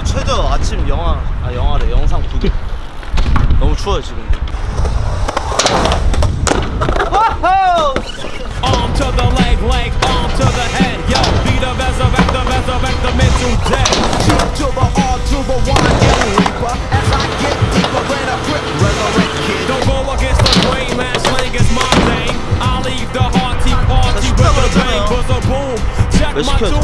오늘 최저 아침 영화 아 영화래. 영상 구독. 너무 추워요 지금. 왜 시켜줘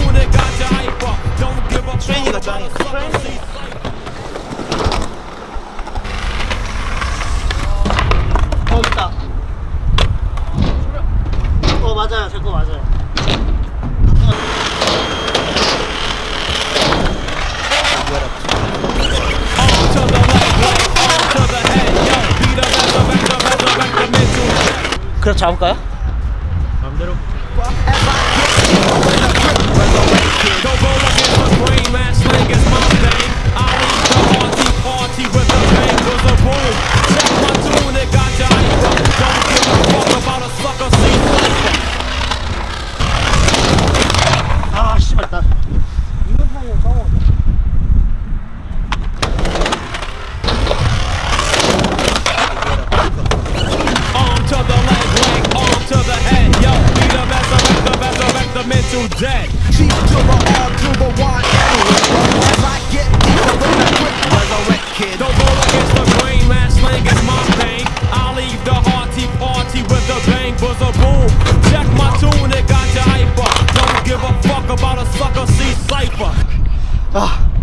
맞아요. 제 거 맞아요. 그래서 잡을까요? 마음대로. till dead. Chief to the all to the one. As I get deeper with a quick resurrect kid. Don't roll against the grain, man. Slang is my pain. I leave the hearty party with the bang buzzer boom. Check my tune, it got you hyper. Don't give a fuck about a sucker, see cypher. Ah.